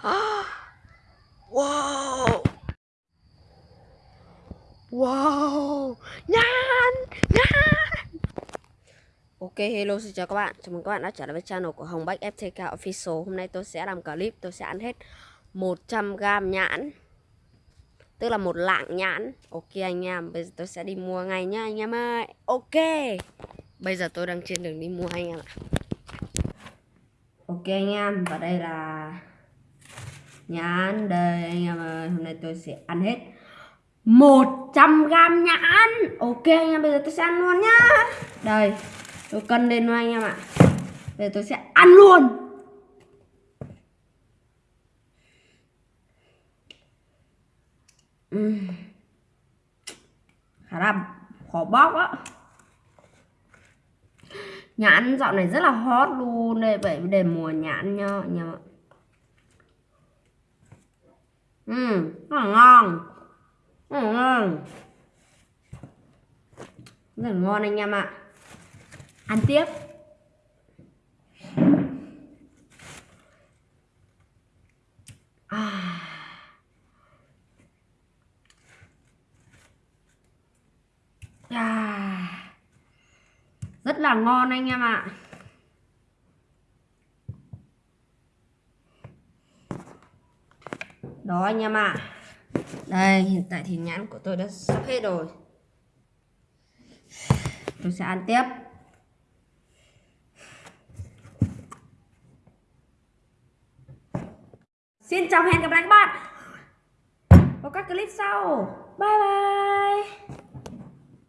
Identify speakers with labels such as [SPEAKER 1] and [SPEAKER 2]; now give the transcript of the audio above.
[SPEAKER 1] Wow. Wow. Nhan Nhan. Ok, hello, xin chào các bạn. Chào mừng các bạn đã trở lại với channel của Hồng Bách FTK Official. Hôm nay tôi sẽ làm clip, tôi sẽ ăn hết 100g nhãn. Tức là một lạng nhãn. Ok, anh em, Bây giờ tôi sẽ đi mua ngay nhá, anh em ơi. Ok. Bây giờ tôi đang trên đường đi mua, anh em ạ. Ok, anh em, Và đây là Nhãn Đây anh em ơi Hôm nay tôi sẽ ăn hết. 100 gram nhãn Ok anh em, bây giờ tôi sẽ ăn luôn nhá. Đây, Tôi cân lên luôn anh em ạ. Bây giờ tôi sẽ ăn luôn. Uhm. Khá là khó bóc á. Nhãn dạo này rất là hot luôn đây Vậy để mùa nhãn nha anh em ạ. Ừ, rất là ngon. Rất là ngon. Rất là ngon anh em ạ. Ăn tiếp. À. À. rất là ngon anh em ạ. Đó, anh em ạ đây, hiện tại thì nhãn của tôi đã sắp hết rồi tôi sẽ ăn tiếp Xin chào hẹn gặp lại các bạn vào các clip sau. Bye bye.